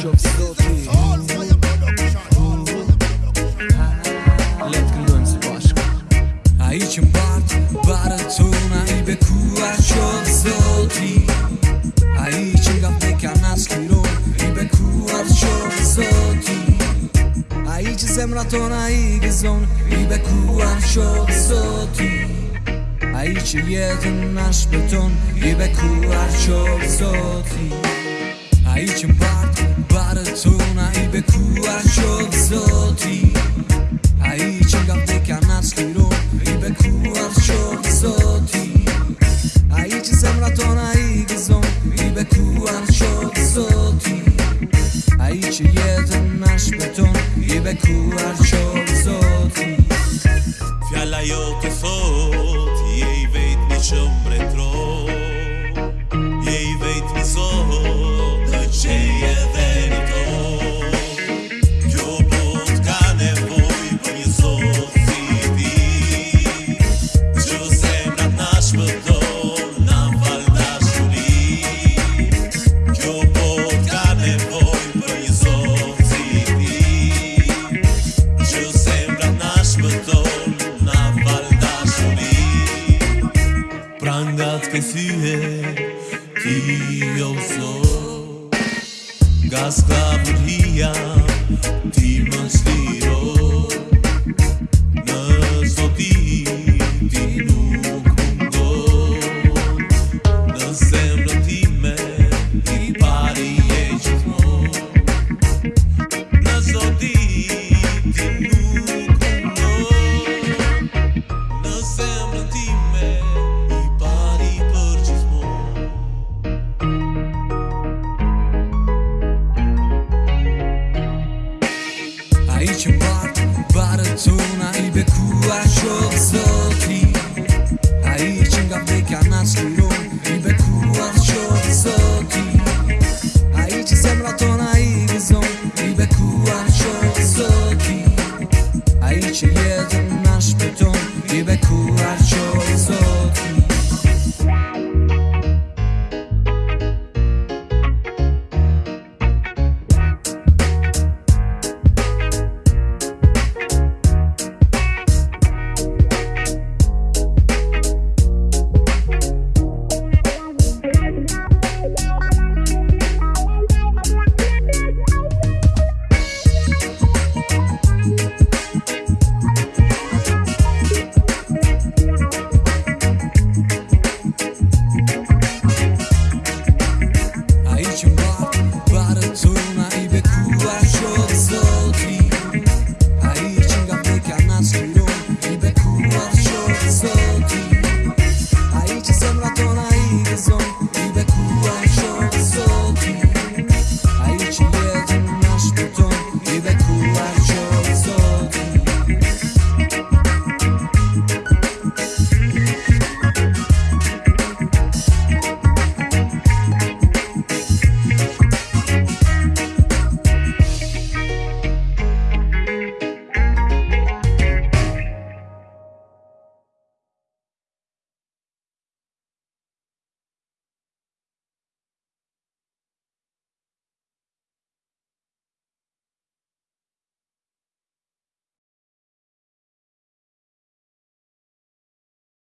shumë së do t'i Letë këndojmë së bashkë A i që mbatë, barë të tona I bekuar shumë së do t'i A i që nga peka në shkiron I bekuar shumë së do t'i A i që zemra tona i gëzon I bekuar shumë së do t'i A i që jetën në shpëton I bekuar qovë A i që mbartë بعید شه یه دنش بتون یه بکو هر شو صوتی فیالا یو Nga të kësye, ti jo sot Nga s'ka budhia, ti më shti Bart, Baratona, Ibekua, Schulze